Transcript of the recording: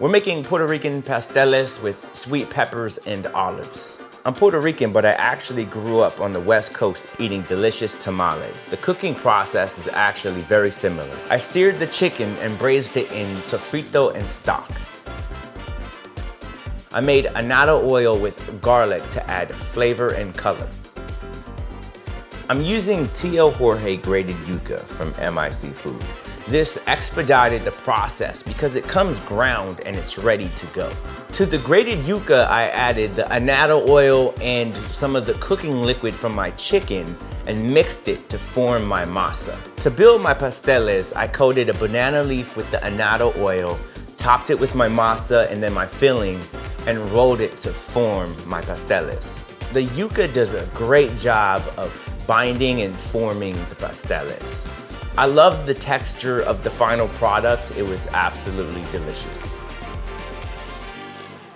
We're making Puerto Rican pasteles with sweet peppers and olives. I'm Puerto Rican, but I actually grew up on the West Coast eating delicious tamales. The cooking process is actually very similar. I seared the chicken and braised it in sofrito and stock. I made annatto oil with garlic to add flavor and color. I'm using Tio Jorge grated yuca from MIC Food. This expedited the process because it comes ground and it's ready to go. To the grated yuca, I added the annatto oil and some of the cooking liquid from my chicken and mixed it to form my masa. To build my pasteles, I coated a banana leaf with the annatto oil, topped it with my masa and then my filling, and rolled it to form my pasteles. The yuca does a great job of binding and forming the pasteles. I love the texture of the final product. It was absolutely delicious.